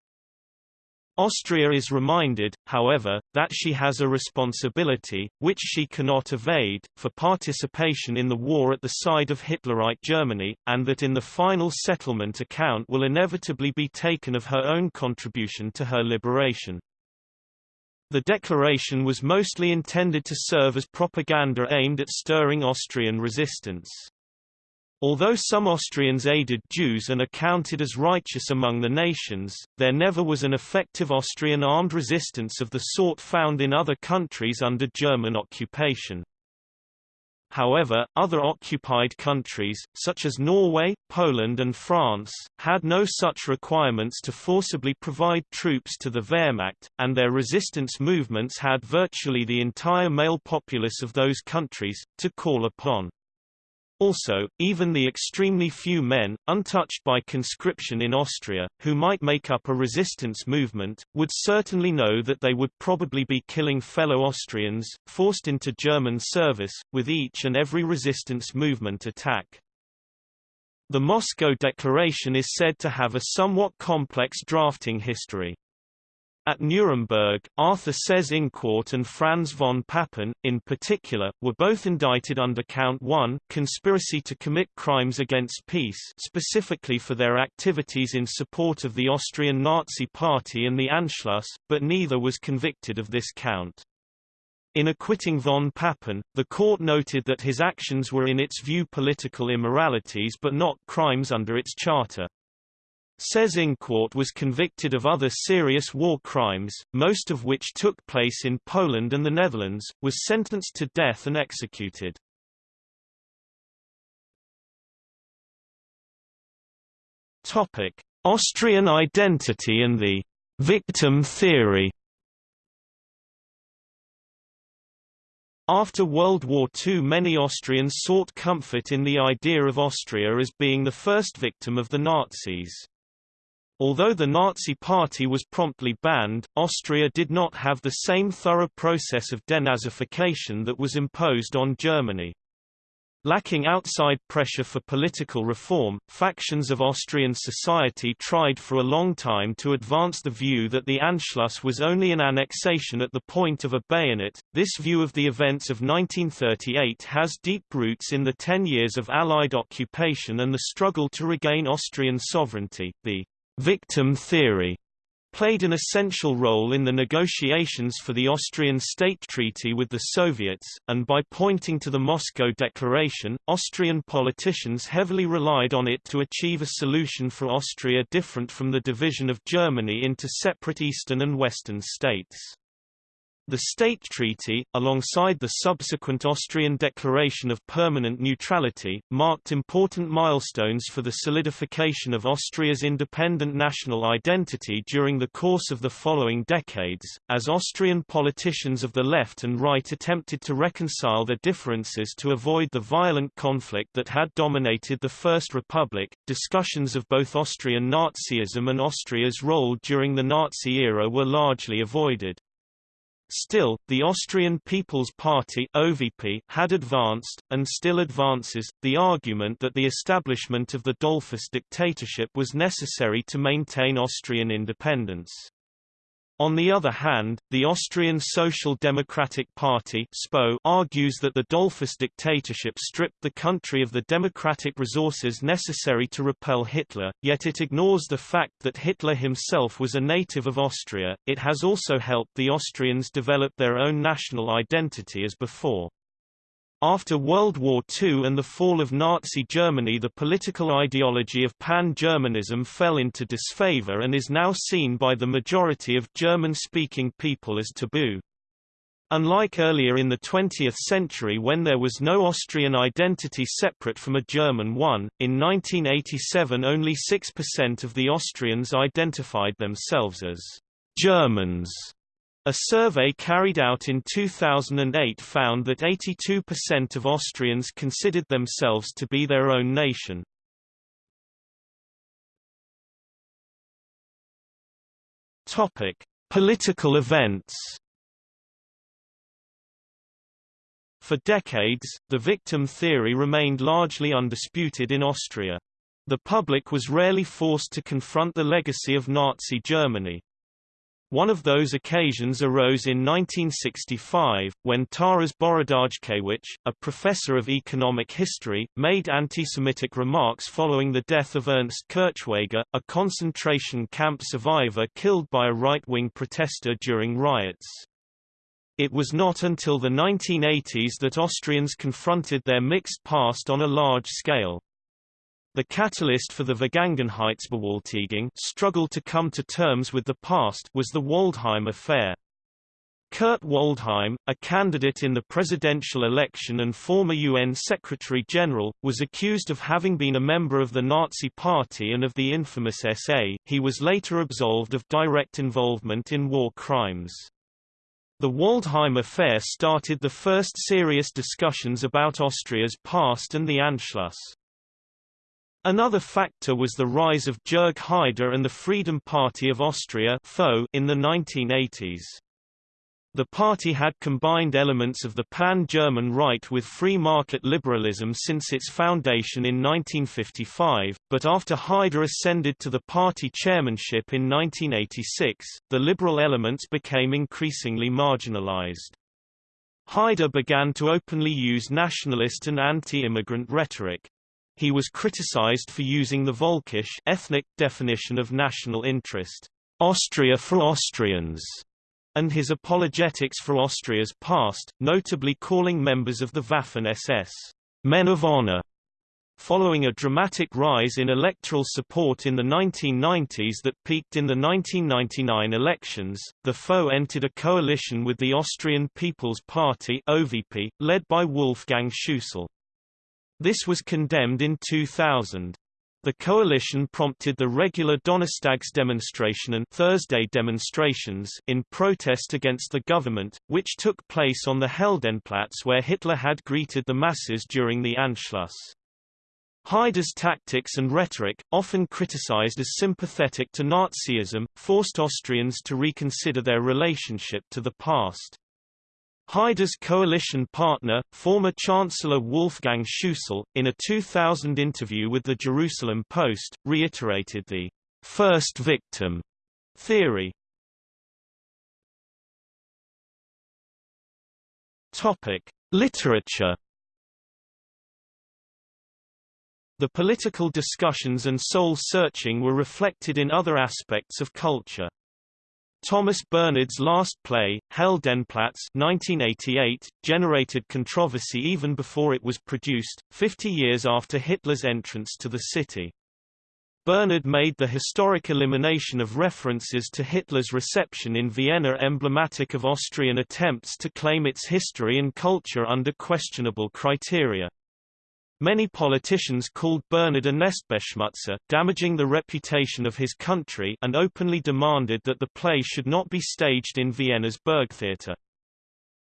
Austria is reminded, however, that she has a responsibility, which she cannot evade, for participation in the war at the side of Hitlerite Germany, and that in the final settlement account will inevitably be taken of her own contribution to her liberation. The declaration was mostly intended to serve as propaganda aimed at stirring Austrian resistance. Although some Austrians aided Jews and are counted as righteous among the nations, there never was an effective Austrian armed resistance of the sort found in other countries under German occupation. However, other occupied countries, such as Norway, Poland and France, had no such requirements to forcibly provide troops to the Wehrmacht, and their resistance movements had virtually the entire male populace of those countries, to call upon. Also, even the extremely few men, untouched by conscription in Austria, who might make up a resistance movement, would certainly know that they would probably be killing fellow Austrians, forced into German service, with each and every resistance movement attack. The Moscow Declaration is said to have a somewhat complex drafting history. At Nuremberg, Arthur Seyss-Inquart and Franz von Papen, in particular, were both indicted under Count 1 conspiracy to commit crimes against peace specifically for their activities in support of the Austrian Nazi Party and the Anschluss, but neither was convicted of this count. In acquitting von Papen, the court noted that his actions were in its view political immoralities but not crimes under its charter. Seyss-Inquart was convicted of other serious war crimes, most of which took place in Poland and the Netherlands, was sentenced to death and executed. Topic: Austrian identity and the victim theory. After World War II many Austrians sought comfort in the idea of Austria as being the first victim of the Nazis. Although the Nazi Party was promptly banned, Austria did not have the same thorough process of denazification that was imposed on Germany. Lacking outside pressure for political reform, factions of Austrian society tried for a long time to advance the view that the Anschluss was only an annexation at the point of a bayonet. This view of the events of 1938 has deep roots in the ten years of Allied occupation and the struggle to regain Austrian sovereignty. The Victim theory played an essential role in the negotiations for the Austrian state treaty with the Soviets, and by pointing to the Moscow Declaration, Austrian politicians heavily relied on it to achieve a solution for Austria different from the division of Germany into separate eastern and western states. The State Treaty, alongside the subsequent Austrian Declaration of Permanent Neutrality, marked important milestones for the solidification of Austria's independent national identity during the course of the following decades, as Austrian politicians of the left and right attempted to reconcile their differences to avoid the violent conflict that had dominated the First Republic. Discussions of both Austrian Nazism and Austria's role during the Nazi era were largely avoided. Still, the Austrian People's Party OVP had advanced, and still advances, the argument that the establishment of the Dollfuss dictatorship was necessary to maintain Austrian independence. On the other hand, the Austrian Social Democratic Party SPO argues that the Dollfuss dictatorship stripped the country of the democratic resources necessary to repel Hitler, yet it ignores the fact that Hitler himself was a native of Austria. It has also helped the Austrians develop their own national identity as before. After World War II and the fall of Nazi Germany the political ideology of pan-Germanism fell into disfavor and is now seen by the majority of German-speaking people as taboo. Unlike earlier in the 20th century when there was no Austrian identity separate from a German one, in 1987 only 6% of the Austrians identified themselves as Germans. A survey carried out in 2008 found that 82% of Austrians considered themselves to be their own nation. Topic: Political events. For decades, the victim theory remained largely undisputed in Austria. The public was rarely forced to confront the legacy of Nazi Germany. One of those occasions arose in 1965, when Taras Borodajkewicz, a professor of economic history, made anti-Semitic remarks following the death of Ernst Kirchweger, a concentration camp survivor killed by a right-wing protester during riots. It was not until the 1980s that Austrians confronted their mixed past on a large scale. The catalyst for the Vergangenheitsbewältigung struggle to come to terms with the past was the Waldheim affair. Kurt Waldheim, a candidate in the presidential election and former UN Secretary-General, was accused of having been a member of the Nazi Party and of the infamous SA. He was later absolved of direct involvement in war crimes. The Waldheim affair started the first serious discussions about Austria's past and the Anschluss. Another factor was the rise of Jörg Haider and the Freedom Party of Austria in the 1980s. The party had combined elements of the pan-German right with free market liberalism since its foundation in 1955, but after Haider ascended to the party chairmanship in 1986, the liberal elements became increasingly marginalized. Haider began to openly use nationalist and anti-immigrant rhetoric. He was criticized for using the Völkisch ethnic definition of national interest, Austria for Austrians, and his apologetics for Austria's past, notably calling members of the Waffen-SS men of honor. Following a dramatic rise in electoral support in the 1990s that peaked in the 1999 elections, the FO entered a coalition with the Austrian People's Party OVP, led by Wolfgang Schüssel. This was condemned in 2000. The coalition prompted the regular Donnerstags demonstration and Thursday demonstrations in protest against the government, which took place on the Heldenplatz where Hitler had greeted the masses during the Anschluss. Haider's tactics and rhetoric, often criticized as sympathetic to Nazism, forced Austrians to reconsider their relationship to the past. Haider's coalition partner, former Chancellor Wolfgang Schüssel, in a 2000 interview with the Jerusalem Post, reiterated the first victim theory. Literature. The political discussions and soul-searching were reflected in other aspects of culture. Thomas Bernhard's last play, Heldenplatz 1988, generated controversy even before it was produced, 50 years after Hitler's entrance to the city. Bernhard made the historic elimination of references to Hitler's reception in Vienna emblematic of Austrian attempts to claim its history and culture under questionable criteria. Many politicians called Bernhard a Nestbeschmutzer, damaging the reputation of his country and openly demanded that the play should not be staged in Vienna's Burgtheater.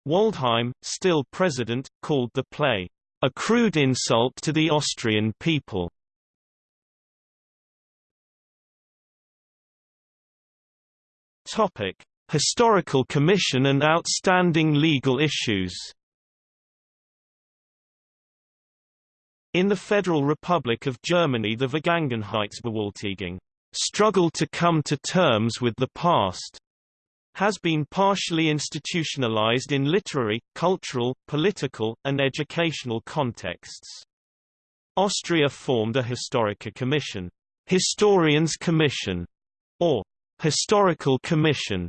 Waldheim, still president, called the play, "...a crude insult to the Austrian people." Historical Commission and outstanding legal issues In the Federal Republic of Germany the Vergangenheitsbewältigung struggle to come to terms with the past has been partially institutionalized in literary, cultural, political, and educational contexts. Austria formed a Historiker Commission, Historians Commission, or Historical Commission,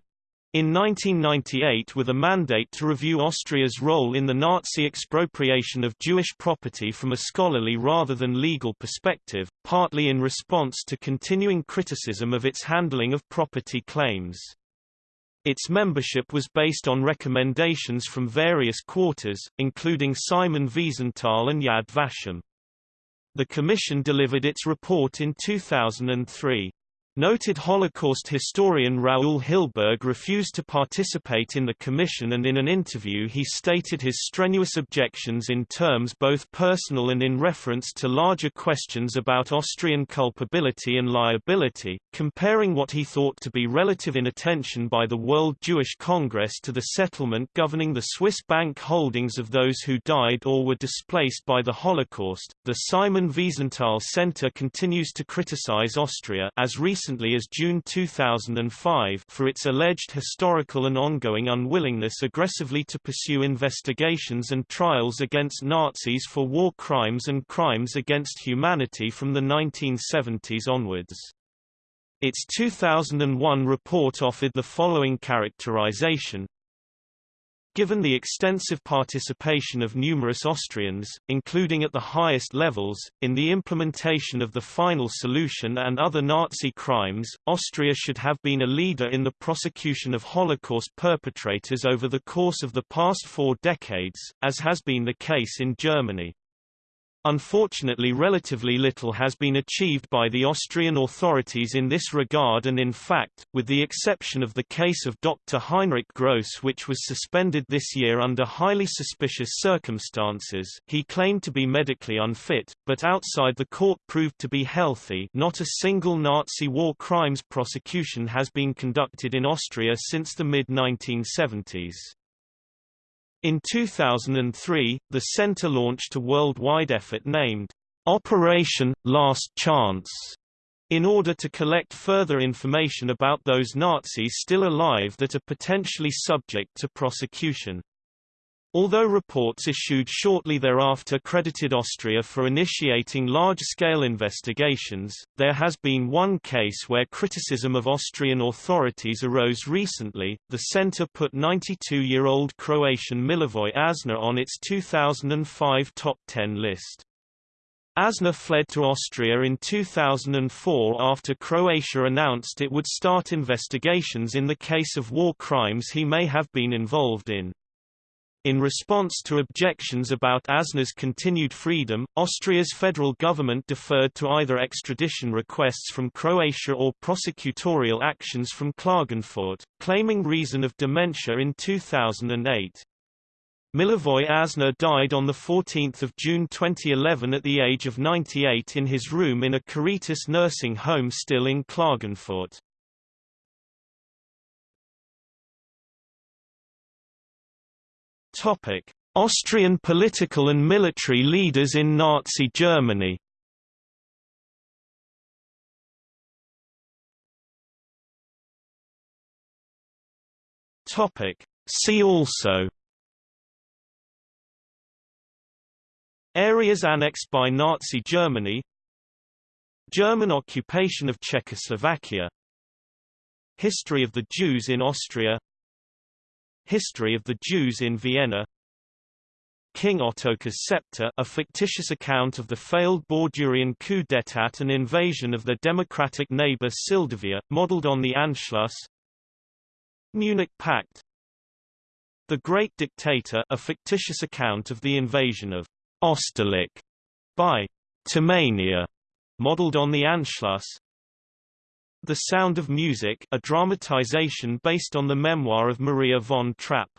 in 1998 with a mandate to review Austria's role in the Nazi expropriation of Jewish property from a scholarly rather than legal perspective, partly in response to continuing criticism of its handling of property claims. Its membership was based on recommendations from various quarters, including Simon Wiesenthal and Yad Vashem. The Commission delivered its report in 2003. Noted Holocaust historian Raoul Hilberg refused to participate in the commission and in an interview he stated his strenuous objections in terms both personal and in reference to larger questions about Austrian culpability and liability, comparing what he thought to be relative inattention by the World Jewish Congress to the settlement governing the Swiss bank holdings of those who died or were displaced by the Holocaust. The Simon Wiesenthal Center continues to criticize Austria as recently recently as June 2005 for its alleged historical and ongoing unwillingness aggressively to pursue investigations and trials against Nazis for war crimes and crimes against humanity from the 1970s onwards. Its 2001 report offered the following characterization, Given the extensive participation of numerous Austrians, including at the highest levels, in the implementation of the final solution and other Nazi crimes, Austria should have been a leader in the prosecution of Holocaust perpetrators over the course of the past four decades, as has been the case in Germany. Unfortunately relatively little has been achieved by the Austrian authorities in this regard and in fact, with the exception of the case of Dr. Heinrich Gross which was suspended this year under highly suspicious circumstances he claimed to be medically unfit, but outside the court proved to be healthy not a single Nazi war crimes prosecution has been conducted in Austria since the mid-1970s. In 2003, the center launched a worldwide effort named Operation Last Chance in order to collect further information about those Nazis still alive that are potentially subject to prosecution. Although reports issued shortly thereafter credited Austria for initiating large-scale investigations, there has been one case where criticism of Austrian authorities arose recently. The center put 92-year-old Croatian Milivoj Asner on its 2005 top 10 list. Asner fled to Austria in 2004 after Croatia announced it would start investigations in the case of war crimes he may have been involved in. In response to objections about Asner's continued freedom, Austria's federal government deferred to either extradition requests from Croatia or prosecutorial actions from Klagenfurt, claiming reason of dementia in 2008. Milivoj Asner died on 14 June 2011 at the age of 98 in his room in a Caritas nursing home still in Klagenfurt. Topic: Austrian political and military leaders in Nazi Germany. Topic: See also Areas annexed by Nazi Germany German occupation of Czechoslovakia History of the Jews in Austria History of the Jews in Vienna. King Ottokar's Scepter a fictitious account of the failed Bordurian coup d'état and invasion of the democratic neighbor Syldavia, modeled on the Anschluss. Munich Pact. The Great Dictator a fictitious account of the invasion of Osterlich by Tomania, modeled on the Anschluss the Sound of Music a dramatization based on the memoir of Maria von Trapp.